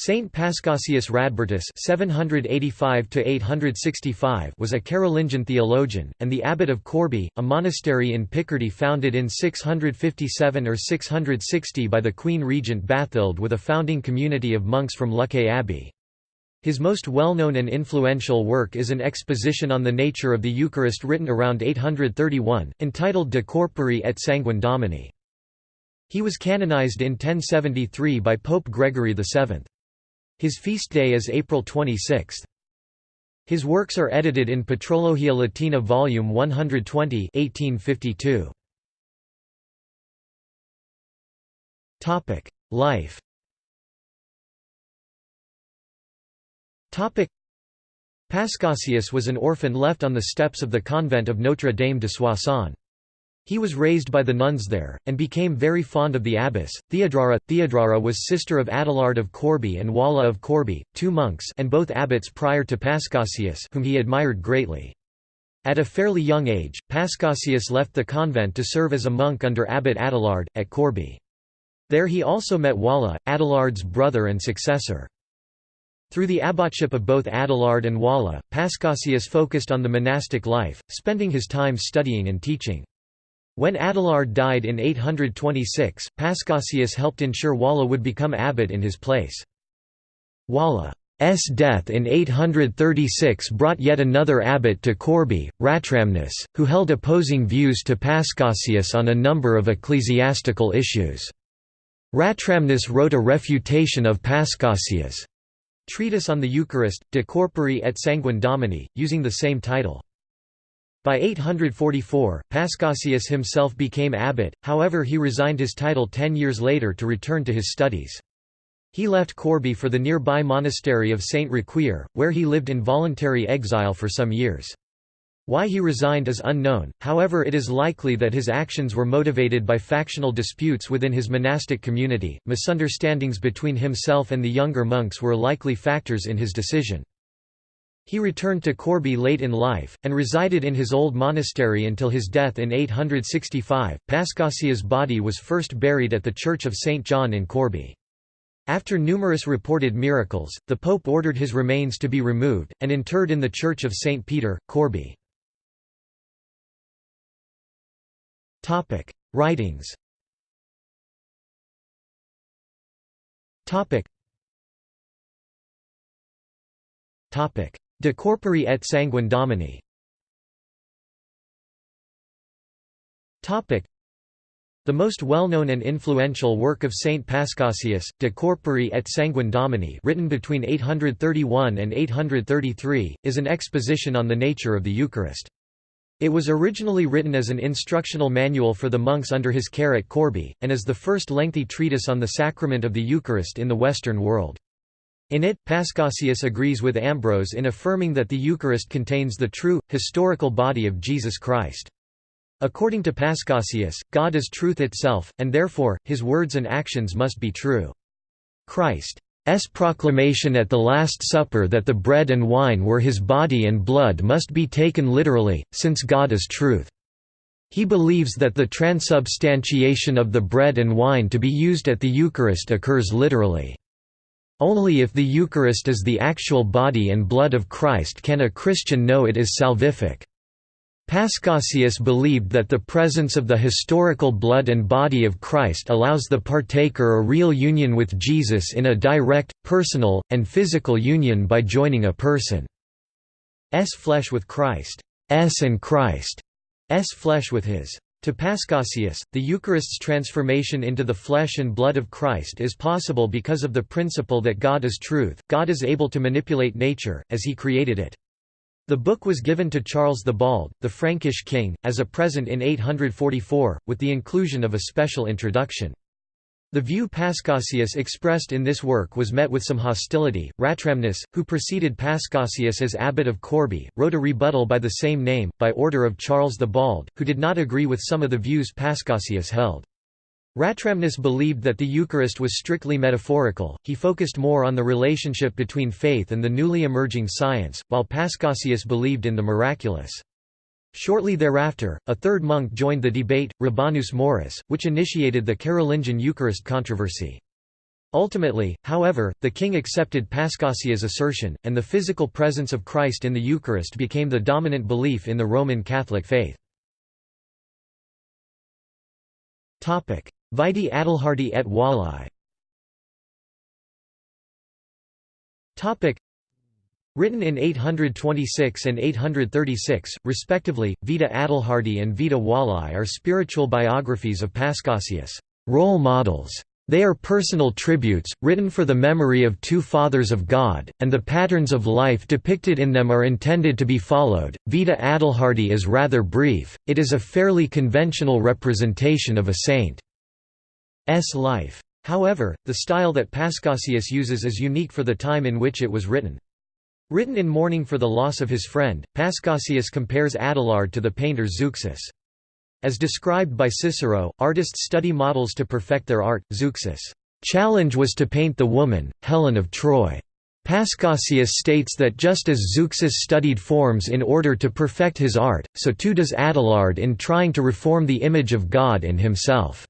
Saint Paschasius Radbertus (785–865) was a Carolingian theologian and the abbot of Corbie, a monastery in Picardy founded in 657 or 660 by the Queen Regent Bathild with a founding community of monks from Luxeuil Abbey. His most well-known and influential work is an exposition on the nature of the Eucharist written around 831, entitled De Corpore et Sanguine Domini. He was canonized in 1073 by Pope Gregory VII. His feast day is April 26. His works are edited in Patrologia Latina Volume 120 1852. Life Paschasius was an orphan left on the steps of the convent of Notre Dame de Soissons. He was raised by the nuns there, and became very fond of the abbess, Theodrada. Theodrada was sister of Adelard of Corbie and Walla of Corbie, two monks and both abbots prior to Paschasius whom he admired greatly. At a fairly young age, Paschasius left the convent to serve as a monk under Abbot Adelard, at Corbie. There he also met Walla, Adelard's brother and successor. Through the abbotship of both Adelard and Walla, Paschasius focused on the monastic life, spending his time studying and teaching. When Adelard died in 826, Paschasius helped ensure Walla would become abbot in his place. Walla's death in 836 brought yet another abbot to Corbie, Ratramnus, who held opposing views to Paschasius on a number of ecclesiastical issues. Ratramnus wrote a refutation of Paschasius' treatise on the Eucharist, De Corpore et Sanguine Domini, using the same title. By 844, Paschasius himself became abbot, however he resigned his title ten years later to return to his studies. He left Corbie for the nearby monastery of Saint Riquier, where he lived in voluntary exile for some years. Why he resigned is unknown, however it is likely that his actions were motivated by factional disputes within his monastic community. Misunderstandings between himself and the younger monks were likely factors in his decision. He returned to Corbie late in life, and resided in his old monastery until his death in 865. Paschasius' body was first buried at the Church of St. John in Corbie. After numerous reported miracles, the Pope ordered his remains to be removed, and interred in the Church of St. Peter, Corbie. Writings De corpore et sanguine domini the most well-known and influential work of Saint Paschasius, De Corpore et Sanguine Domini written between 831 and 833, is an exposition on the nature of the Eucharist. It was originally written as an instructional manual for the monks under his care at Corbie, and is the first lengthy treatise on the sacrament of the Eucharist in the Western world. In it, Paschasius agrees with Ambrose in affirming that the Eucharist contains the true, historical body of Jesus Christ. According to Paschasius, God is truth itself, and therefore, his words and actions must be true. Christ's proclamation at the Last Supper that the bread and wine were his body and blood must be taken literally, since God is truth. He believes that the transubstantiation of the bread and wine to be used at the Eucharist occurs literally. Only if the Eucharist is the actual body and blood of Christ can a Christian know it is salvific. Paschasius believed that the presence of the historical blood and body of Christ allows the partaker a real union with Jesus in a direct, personal, and physical union by joining a person's flesh with Christ's and Christ's flesh with his. To Paschasius, the Eucharist's transformation into the flesh and blood of Christ is possible because of the principle that God is truth, God is able to manipulate nature, as he created it. The book was given to Charles the Bald, the Frankish king, as a present in 844, with the inclusion of a special introduction. The view Paschasius expressed in this work was met with some hostility. Ratramnus, who preceded Paschasius as abbot of Corbie, wrote a rebuttal by the same name, by order of Charles the Bald, who did not agree with some of the views Paschasius held. Ratramnus believed that the Eucharist was strictly metaphorical, he focused more on the relationship between faith and the newly emerging science, while Paschasius believed in the miraculous. Shortly thereafter, a third monk joined the debate, Rabanus Maurus, which initiated the Carolingian Eucharist controversy. Ultimately, however, the king accepted Paschasius' assertion, and the physical presence of Christ in the Eucharist became the dominant belief in the Roman Catholic faith. Vitae Adelhardi et Wallai Written in 826 and 836, respectively, Vita Adelhardi and Vita Wallai are spiritual biographies of Paschasius, role models. They are personal tributes, written for the memory of two Fathers of God, and the patterns of life depicted in them are intended to be followed. Vita Adelhardi is rather brief, it is a fairly conventional representation of a saint's life. However, the style that Paschasius uses is unique for the time in which it was written. Written in mourning for the loss of his friend, Paschasius compares Adelard to the painter Zeuxis. As described by Cicero, artists study models to perfect their art. Zeuxis' challenge was to paint the woman, Helen of Troy. Paschasius states that just as Zeuxis studied forms in order to perfect his art, so too does Adelard in trying to reform the image of God in himself.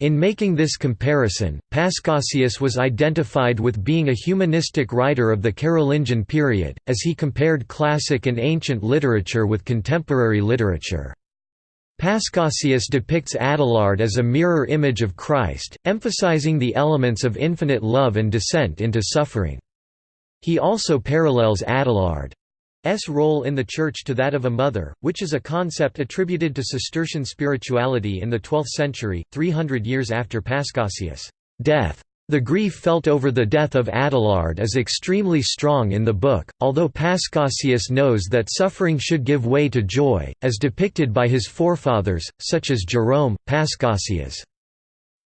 In making this comparison, Paschasius was identified with being a humanistic writer of the Carolingian period, as he compared classic and ancient literature with contemporary literature. Paschasius depicts Adelard as a mirror image of Christ, emphasizing the elements of infinite love and descent into suffering. He also parallels Adelard S role in the Church to that of a mother, which is a concept attributed to Cistercian spirituality in the 12th century, 300 years after Paschasius' death. The grief felt over the death of Adelard is extremely strong in the book, although Paschasius knows that suffering should give way to joy, as depicted by his forefathers, such as Jerome. Paschasius'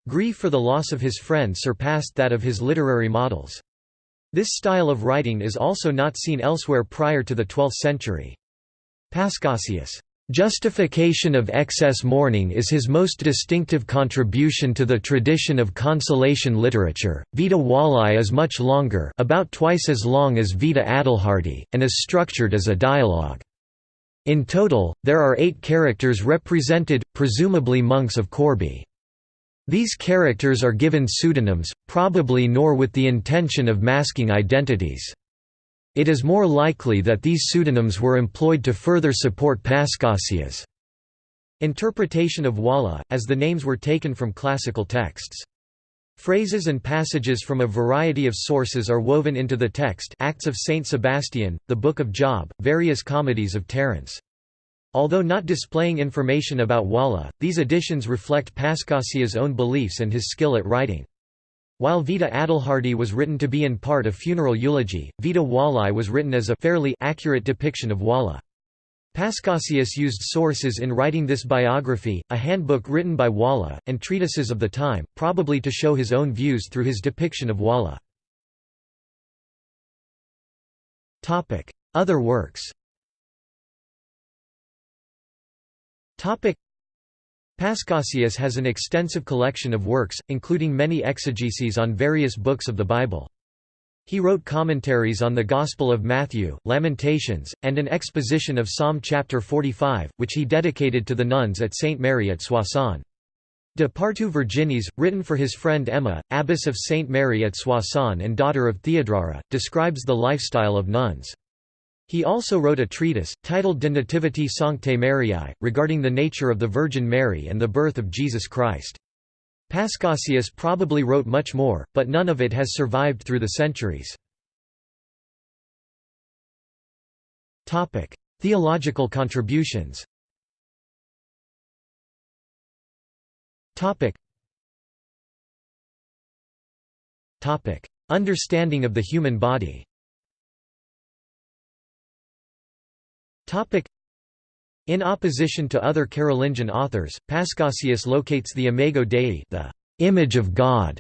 grief for the loss of his friend surpassed that of his literary models. This style of writing is also not seen elsewhere prior to the 12th century. Paschasius' Justification of excess mourning is his most distinctive contribution to the tradition of consolation literature. Vita Wallai is much longer, about twice as long as Vita Adelhardi, and is structured as a dialogue. In total, there are eight characters represented, presumably monks of Corbie. These characters are given pseudonyms, probably nor with the intention of masking identities. It is more likely that these pseudonyms were employed to further support Paschasius' interpretation of Walla, as the names were taken from classical texts. Phrases and passages from a variety of sources are woven into the text Acts of Saint Sebastian, the Book of Job, various comedies of Terence. Although not displaying information about Walla, these additions reflect Paschasius' own beliefs and his skill at writing. While Vita Adelhardi was written to be in part a funeral eulogy, Vita Wallai was written as a fairly accurate depiction of Walla. Paschasius used sources in writing this biography, a handbook written by Walla, and treatises of the time, probably to show his own views through his depiction of Walla. Other works Paschasius has an extensive collection of works, including many exegeses on various books of the Bible. He wrote commentaries on the Gospel of Matthew, Lamentations, and an exposition of Psalm chapter 45, which he dedicated to the nuns at St. Mary at Soissons. De Partu Virginis, written for his friend Emma, abbess of St. Mary at Soissons and daughter of Theodrada, describes the lifestyle of nuns. He also wrote a treatise, titled De Nativitate Sanctae Mariae, regarding the nature of the Virgin Mary and the birth of Jesus Christ. Paschasius probably wrote much more, but none of it has survived through the centuries. Theological contributions Understanding of the human body In opposition to other Carolingian authors, Paschasius locates the imago Dei the image of God,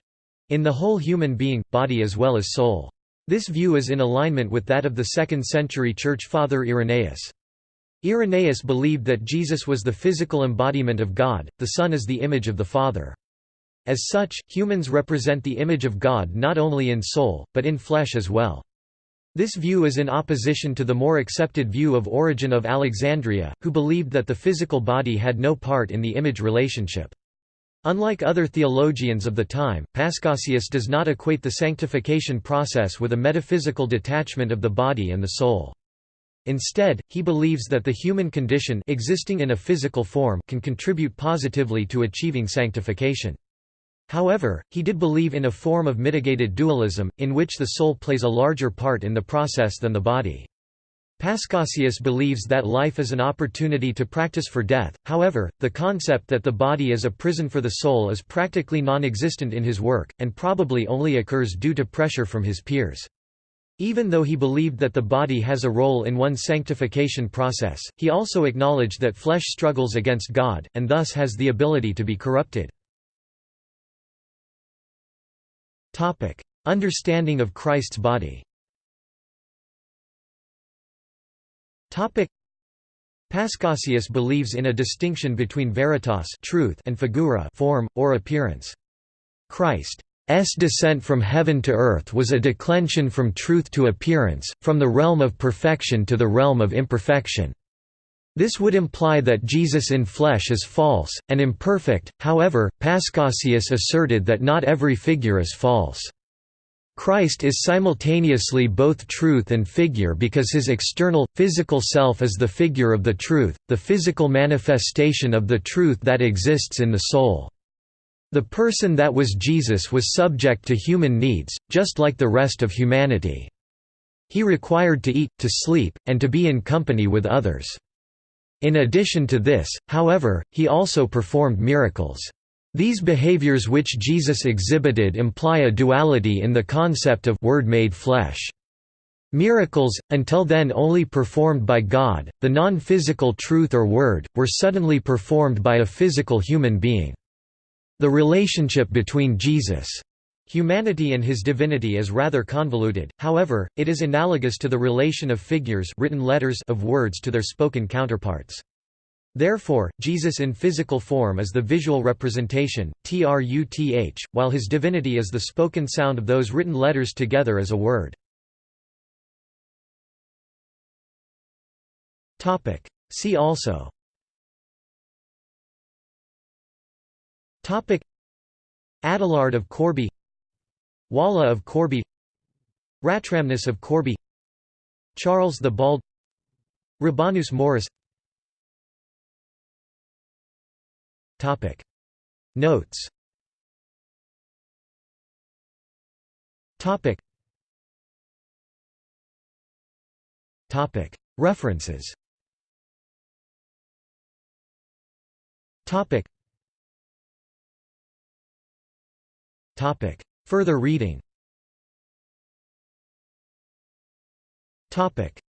in the whole human being, body as well as soul. This view is in alignment with that of the 2nd century church father Irenaeus. Irenaeus believed that Jesus was the physical embodiment of God, the Son is the image of the Father. As such, humans represent the image of God not only in soul, but in flesh as well. This view is in opposition to the more accepted view of Origen of Alexandria, who believed that the physical body had no part in the image relationship. Unlike other theologians of the time, Paschasius does not equate the sanctification process with a metaphysical detachment of the body and the soul. Instead, he believes that the human condition existing in a physical form can contribute positively to achieving sanctification. However, he did believe in a form of mitigated dualism, in which the soul plays a larger part in the process than the body. Paschasius believes that life is an opportunity to practice for death, however, the concept that the body is a prison for the soul is practically non-existent in his work, and probably only occurs due to pressure from his peers. Even though he believed that the body has a role in one's sanctification process, he also acknowledged that flesh struggles against God, and thus has the ability to be corrupted. Understanding of Christ's body Paschasius believes in a distinction between veritas truth and figura form, or appearance. Christ S descent from heaven to earth was a declension from truth to appearance, from the realm of perfection to the realm of imperfection. This would imply that Jesus in flesh is false, and imperfect, however, Paschasius asserted that not every figure is false. Christ is simultaneously both truth and figure because his external, physical self is the figure of the truth, the physical manifestation of the truth that exists in the soul. The person that was Jesus was subject to human needs, just like the rest of humanity. He required to eat, to sleep, and to be in company with others. In addition to this, however, he also performed miracles. These behaviors which Jesus exhibited imply a duality in the concept of Word made flesh. Miracles, until then only performed by God, the non-physical truth or Word, were suddenly performed by a physical human being. The relationship between Jesus' humanity and his divinity is rather convoluted, however, it is analogous to the relation of figures written letters of words to their spoken counterparts. Therefore, Jesus in physical form is the visual representation, truth, while his divinity is the spoken sound of those written letters together as a word. See also Adelard of Corbie Walla of Corbie Ratramnus of Corbie Charles the Bald Rabanus Maurus. Topic. Notes. Topic. Topic. References. Topic. Topic. Further reading Topic.